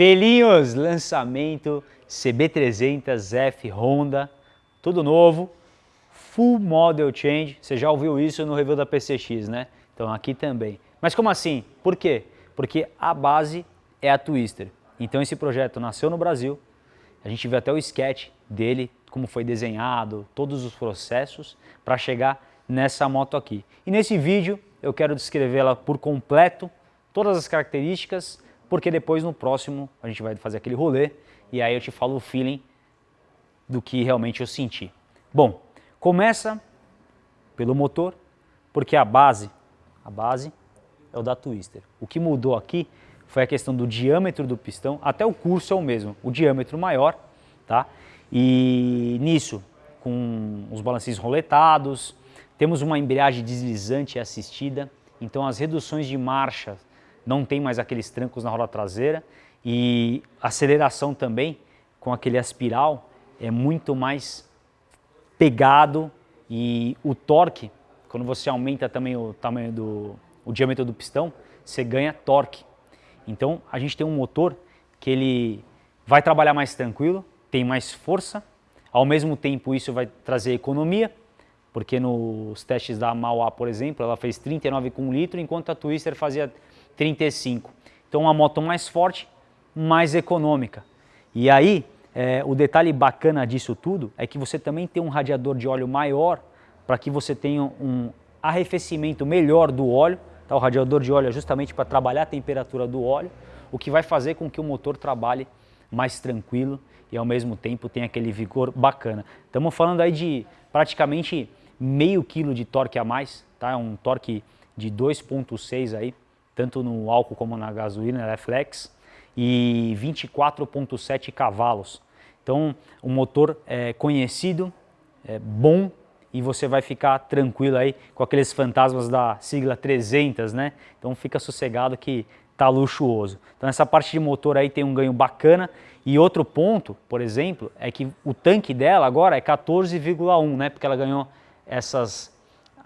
Felinhos, lançamento CB300F Honda, tudo novo, Full Model Change, você já ouviu isso no review da PCX, né? Então aqui também. Mas como assim? Por quê? Porque a base é a Twister. Então esse projeto nasceu no Brasil, a gente viu até o sketch dele, como foi desenhado, todos os processos para chegar nessa moto aqui. E nesse vídeo eu quero descrevê-la por completo, todas as características, porque depois no próximo a gente vai fazer aquele rolê e aí eu te falo o feeling do que realmente eu senti. Bom, começa pelo motor, porque a base, a base é o da Twister. O que mudou aqui foi a questão do diâmetro do pistão, até o curso é o mesmo, o diâmetro maior, tá? E nisso, com os balancinhos roletados, temos uma embreagem deslizante assistida, então as reduções de marcha não tem mais aqueles trancos na roda traseira. E aceleração também com aquele aspiral é muito mais pegado. E o torque, quando você aumenta também o tamanho do o diâmetro do pistão, você ganha torque. Então a gente tem um motor que ele vai trabalhar mais tranquilo, tem mais força, ao mesmo tempo isso vai trazer economia, porque nos testes da Mauá, por exemplo, ela fez 39 com 1 litro, enquanto a Twister fazia 35. Então uma moto mais forte, mais econômica. E aí, é, o detalhe bacana disso tudo é que você também tem um radiador de óleo maior para que você tenha um arrefecimento melhor do óleo. Tá? O radiador de óleo é justamente para trabalhar a temperatura do óleo, o que vai fazer com que o motor trabalhe mais tranquilo e ao mesmo tempo tenha aquele vigor bacana. Estamos falando aí de praticamente meio quilo de torque a mais, tá? É um torque de 2.6 aí, tanto no álcool como na gasolina, ela é flex, e 24.7 cavalos. Então, um motor é conhecido, é bom e você vai ficar tranquilo aí com aqueles fantasmas da sigla 300, né? Então fica sossegado que tá luxuoso. Então essa parte de motor aí tem um ganho bacana e outro ponto, por exemplo, é que o tanque dela agora é 14,1, né? Porque ela ganhou essas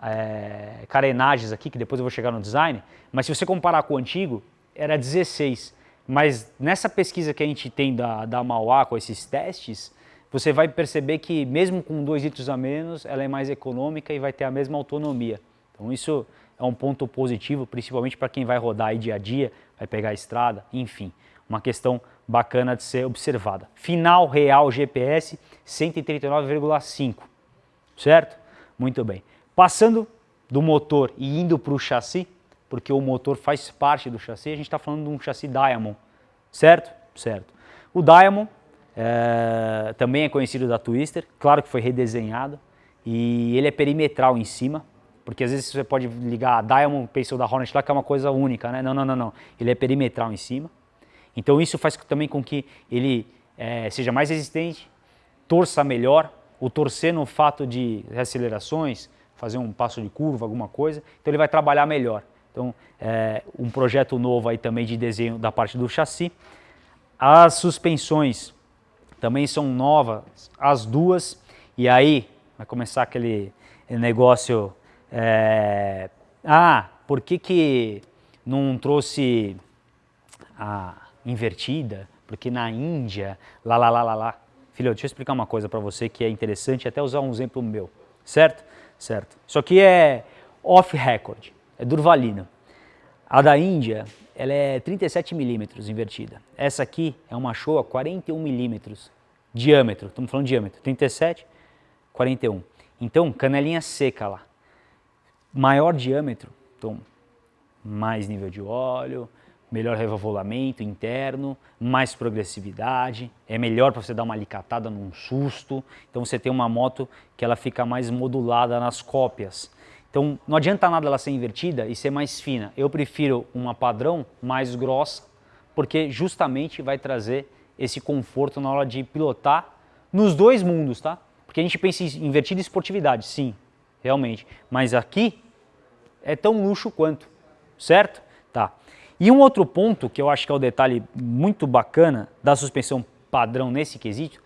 é, carenagens aqui, que depois eu vou chegar no design, mas se você comparar com o antigo, era 16. Mas nessa pesquisa que a gente tem da, da Mauá com esses testes, você vai perceber que mesmo com 2 litros a menos, ela é mais econômica e vai ter a mesma autonomia. Então isso é um ponto positivo, principalmente para quem vai rodar aí dia a dia, vai pegar a estrada, enfim, uma questão bacana de ser observada. Final real GPS 139,5, certo? Muito bem. Passando do motor e indo para o chassi, porque o motor faz parte do chassi, a gente está falando de um chassi Diamond, certo? Certo. O Diamond é, também é conhecido da Twister, claro que foi redesenhado, e ele é perimetral em cima, porque às vezes você pode ligar a Diamond Pencil da Hornet lá, que é uma coisa única, né? Não, não, não, não. Ele é perimetral em cima. Então isso faz também com que ele é, seja mais resistente, torça melhor, o torcer no fato de acelerações, fazer um passo de curva, alguma coisa, então ele vai trabalhar melhor. Então, é, um projeto novo aí também de desenho da parte do chassi. As suspensões também são novas, as duas, e aí vai começar aquele negócio, é, ah, por que que não trouxe a invertida? Porque na Índia, lá, lá, lá, lá, lá, Filho, deixa eu explicar uma coisa para você que é interessante, até usar um exemplo meu, certo? Certo. Isso aqui é off-record, é Durvalina. A da Índia, ela é 37 milímetros invertida. Essa aqui é uma Showa 41 milímetros, diâmetro, estamos falando diâmetro, 37, 41. Então, canelinha seca lá. Maior diâmetro, então, mais nível de óleo, melhor revolvamento interno, mais progressividade, é melhor para você dar uma alicatada num susto, então você tem uma moto que ela fica mais modulada nas cópias. Então não adianta nada ela ser invertida e ser mais fina, eu prefiro uma padrão mais grossa, porque justamente vai trazer esse conforto na hora de pilotar nos dois mundos, tá? Porque a gente pensa em invertida e esportividade, sim, realmente, mas aqui é tão luxo quanto, certo? Tá. E um outro ponto que eu acho que é o um detalhe muito bacana da suspensão padrão nesse quesito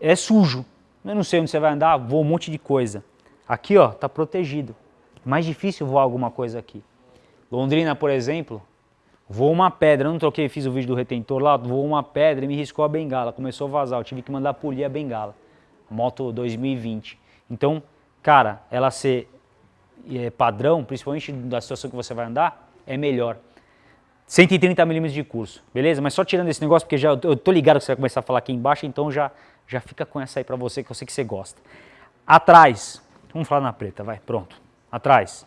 é sujo. Eu não sei onde você vai andar, voa um monte de coisa. Aqui ó, está protegido. Mais difícil voar alguma coisa aqui. Londrina, por exemplo, Voou uma pedra, eu não troquei, fiz o vídeo do retentor lá, voou uma pedra e me riscou a bengala, começou a vazar, eu tive que mandar polir a bengala. Moto 2020. Então, cara, ela ser é, padrão, principalmente da situação que você vai andar, é melhor. 130 milímetros de curso, beleza? Mas só tirando esse negócio, porque já eu tô ligado que você vai começar a falar aqui embaixo, então já, já fica com essa aí para você, que eu sei que você gosta. Atrás, vamos falar na preta, vai, pronto. Atrás,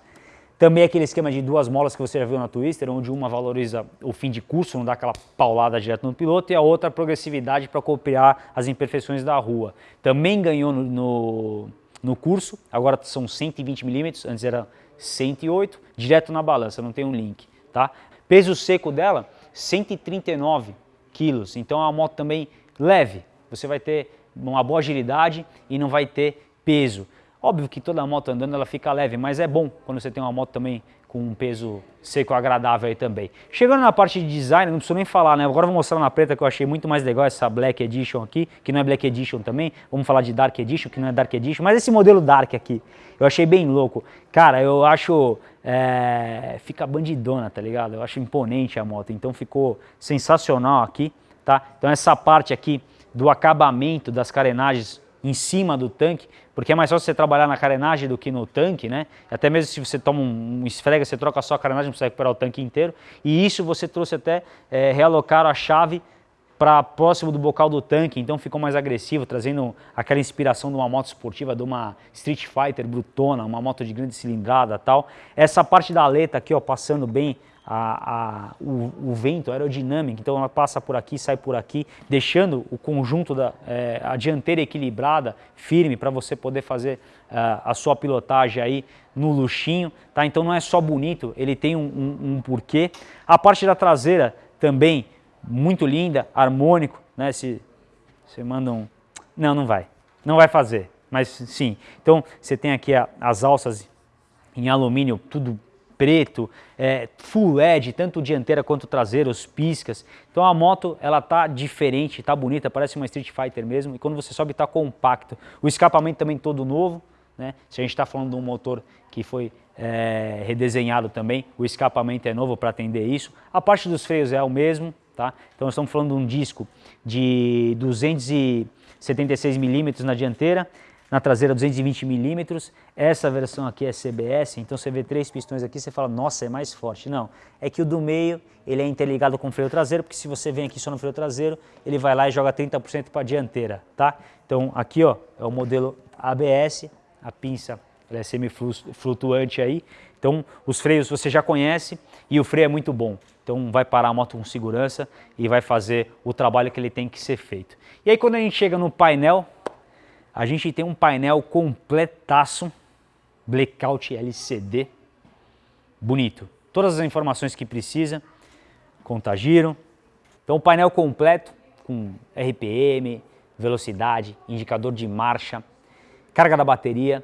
também aquele esquema de duas molas que você já viu na Twister, onde uma valoriza o fim de curso, não dá aquela paulada direto no piloto, e a outra a progressividade para copiar as imperfeições da rua. Também ganhou no, no, no curso, agora são 120 milímetros, antes era 108, direto na balança, não tem um link. Tá? Peso seco dela, 139 quilos, então é uma moto também leve, você vai ter uma boa agilidade e não vai ter peso. Óbvio que toda moto andando ela fica leve, mas é bom quando você tem uma moto também com um peso seco agradável aí também. Chegando na parte de design, não preciso nem falar, né? Agora vou mostrar na preta que eu achei muito mais legal essa Black Edition aqui, que não é Black Edition também. Vamos falar de Dark Edition, que não é Dark Edition, mas esse modelo Dark aqui, eu achei bem louco. Cara, eu acho... É, fica bandidona, tá ligado? Eu acho imponente a moto, então ficou sensacional aqui, tá? Então essa parte aqui do acabamento das carenagens em cima do tanque, porque é mais fácil você trabalhar na carenagem do que no tanque, né? Até mesmo se você toma um, esfrega, você troca só a carenagem, não precisa recuperar o tanque inteiro. E isso você trouxe até é, realocar a chave para próximo do bocal do tanque, então ficou mais agressivo, trazendo aquela inspiração de uma moto esportiva, de uma Street Fighter brutona, uma moto de grande cilindrada tal. Essa parte da aleta aqui, ó, passando bem a, a, o, o, vento aerodinâmico, então ela passa por aqui, sai por aqui, deixando o conjunto da é, a dianteira equilibrada, firme, para você poder fazer uh, a sua pilotagem aí no luxinho, tá? Então não é só bonito, ele tem um, um, um porquê. A parte da traseira também muito linda, harmônico, né? Se você manda um... Não, não vai, não vai fazer, mas sim. Então você tem aqui a, as alças em alumínio, tudo preto, é, full LED, tanto dianteira quanto traseira, os piscas. Então a moto ela tá diferente, tá bonita, parece uma Street Fighter mesmo. E quando você sobe tá compacto. O escapamento também todo novo, né? Se a gente está falando de um motor que foi é, redesenhado também, o escapamento é novo para atender isso. A parte dos freios é o mesmo, tá? Então estamos falando de um disco de 276 milímetros na dianteira na traseira 220 milímetros. Essa versão aqui é CBS, então você vê três pistões aqui, você fala, nossa, é mais forte. Não, é que o do meio, ele é interligado com o freio traseiro, porque se você vem aqui só no freio traseiro, ele vai lá e joga 30% para a dianteira, tá? Então aqui, ó, é o modelo ABS, a pinça é semi-flutuante aí. Então os freios você já conhece e o freio é muito bom. Então vai parar a moto com segurança e vai fazer o trabalho que ele tem que ser feito. E aí quando a gente chega no painel, a gente tem um painel completaço, blackout LCD, bonito. Todas as informações que precisa, contagiro. Então, painel completo com RPM, velocidade, indicador de marcha, carga da bateria,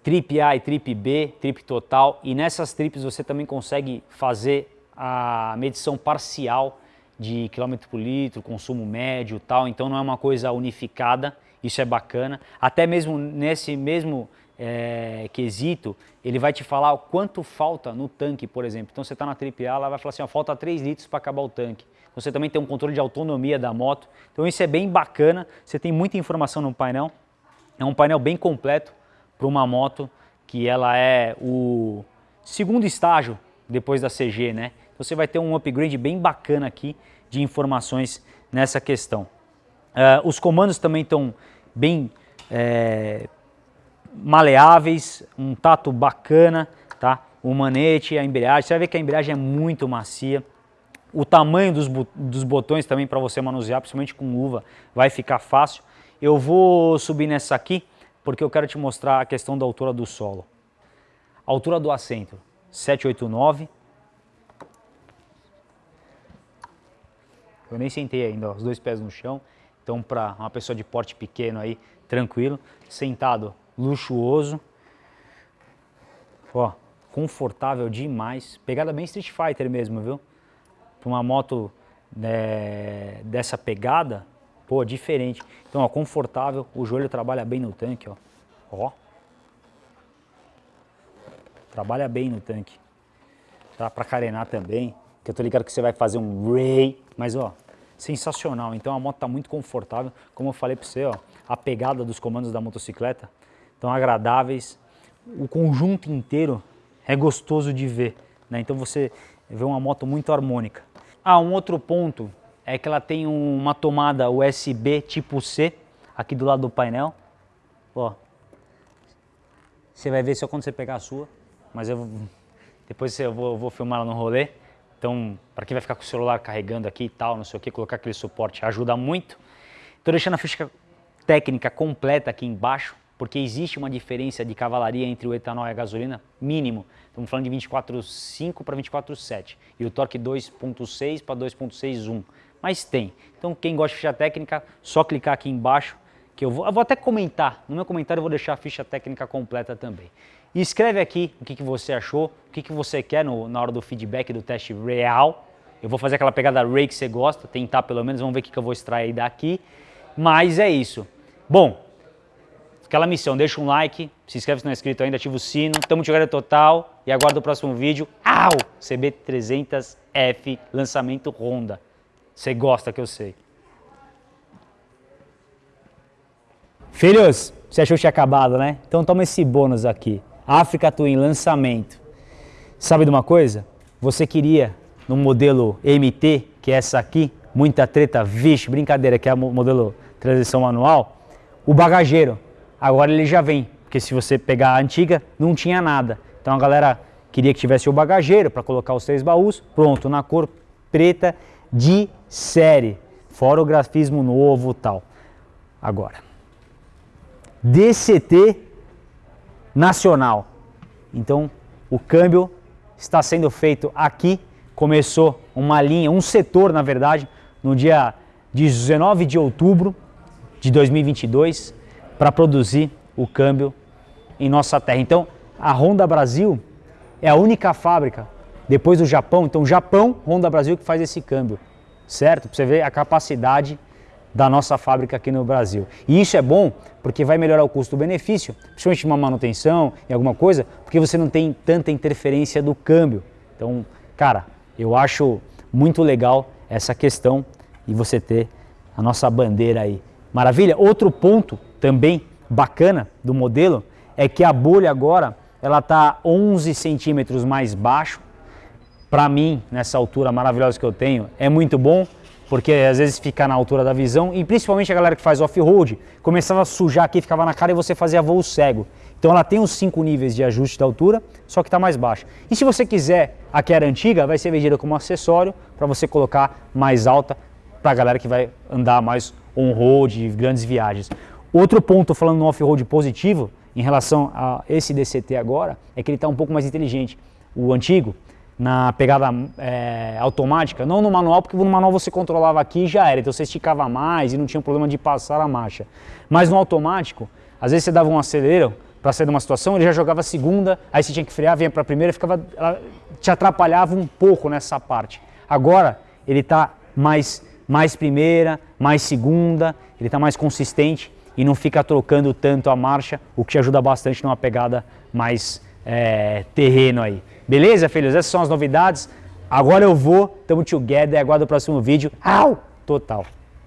trip A e trip B, trip total. E nessas trips você também consegue fazer a medição parcial de quilômetro por litro, consumo médio tal. Então não é uma coisa unificada isso é bacana. Até mesmo nesse mesmo é, quesito, ele vai te falar o quanto falta no tanque, por exemplo. Então você está na trip A, ela vai falar assim, ó, falta 3 litros para acabar o tanque. Então, você também tem um controle de autonomia da moto. Então isso é bem bacana, você tem muita informação no painel. É um painel bem completo para uma moto que ela é o segundo estágio depois da CG, né? Então, você vai ter um upgrade bem bacana aqui de informações nessa questão. Uh, os comandos também estão bem é, maleáveis, um tato bacana, tá? O manete, a embreagem, você vai ver que a embreagem é muito macia. O tamanho dos, dos botões também para você manusear, principalmente com luva, vai ficar fácil. Eu vou subir nessa aqui, porque eu quero te mostrar a questão da altura do solo. altura do assento, 789. Eu nem sentei ainda, ó, os dois pés no chão. Então, para uma pessoa de porte pequeno aí, tranquilo, sentado, luxuoso. Ó, confortável demais. Pegada bem Street Fighter mesmo, viu? Para uma moto é, dessa pegada, pô, diferente. Então, ó, confortável, o joelho trabalha bem no tanque, ó. Ó. Trabalha bem no tanque. Tá para carenar também. que eu tô ligado que você vai fazer um ray, mas ó, sensacional. Então a moto tá muito confortável, como eu falei para você, ó, a pegada dos comandos da motocicleta estão agradáveis. O conjunto inteiro é gostoso de ver, né? Então você vê uma moto muito harmônica. Ah, um outro ponto é que ela tem uma tomada USB tipo C aqui do lado do painel. Ó, você vai ver só quando você pegar a sua, mas eu depois eu vou, eu vou filmar ela no rolê. Então, para quem vai ficar com o celular carregando aqui e tal, não sei o que, colocar aquele suporte ajuda muito. Estou deixando a ficha técnica completa aqui embaixo, porque existe uma diferença de cavalaria entre o etanol e a gasolina mínimo. Estamos falando de 24,5 para 24,7 e o torque 2,6 para 2,61. Mas tem. Então quem gosta de ficha técnica, só clicar aqui embaixo que eu vou, eu vou até comentar. No meu comentário eu vou deixar a ficha técnica completa também. E escreve aqui o que, que você achou, o que, que você quer no, na hora do feedback do teste real. Eu vou fazer aquela pegada Ray que você gosta, tentar pelo menos, vamos ver o que, que eu vou extrair daqui. Mas é isso. Bom, aquela missão, deixa um like, se inscreve se não é inscrito ainda, ativa o sino, tamo de total e aguarda o próximo vídeo. Au! CB300F, lançamento Honda. Você gosta que eu sei. Filhos, você achou que tinha acabado, né? Então toma esse bônus aqui. África Twin, lançamento. Sabe de uma coisa? Você queria no modelo MT, que é essa aqui, muita treta, vixe, brincadeira, que é o modelo transição manual, o bagageiro. Agora ele já vem, porque se você pegar a antiga, não tinha nada. Então a galera queria que tivesse o bagageiro para colocar os três baús, pronto, na cor preta de série, fora o grafismo novo tal. Agora, DCT nacional. Então, o câmbio está sendo feito aqui, começou uma linha, um setor, na verdade, no dia 19 de outubro de 2022 para produzir o câmbio em nossa terra. Então, a Honda Brasil é a única fábrica, depois do Japão, então Japão, Honda Brasil que faz esse câmbio, certo? Para você ver a capacidade da nossa fábrica aqui no Brasil. E isso é bom porque vai melhorar o custo-benefício, principalmente uma manutenção e alguma coisa, porque você não tem tanta interferência do câmbio. Então, cara, eu acho muito legal essa questão e você ter a nossa bandeira aí Maravilha? Outro ponto também bacana do modelo é que a bolha agora ela está 11 centímetros mais baixo. Para mim, nessa altura maravilhosa que eu tenho, é muito bom, porque às vezes fica na altura da visão e principalmente a galera que faz off-road começava a sujar aqui, ficava na cara e você fazia voo cego. Então ela tem os cinco níveis de ajuste de altura, só que está mais baixo. E se você quiser a que era antiga, vai ser vendida como acessório para você colocar mais alta para a galera que vai andar mais on-road, grandes viagens. Outro ponto, falando no off-road positivo, em relação a esse DCT agora, é que ele está um pouco mais inteligente. O antigo, na pegada é, automática, não no manual, porque no manual você controlava aqui e já era, então você esticava mais e não tinha problema de passar a marcha. Mas no automático, às vezes você dava um acelero para sair de uma situação, ele já jogava a segunda, aí você tinha que frear, vinha para a primeira, ficava, te atrapalhava um pouco nessa parte. Agora ele está mais mais primeira, mais segunda, ele está mais consistente e não fica trocando tanto a marcha, o que ajuda bastante numa pegada mais é, terreno aí. Beleza, filhos? Essas são as novidades. Agora eu vou, tamo together, aguardo o próximo vídeo. Au! Total.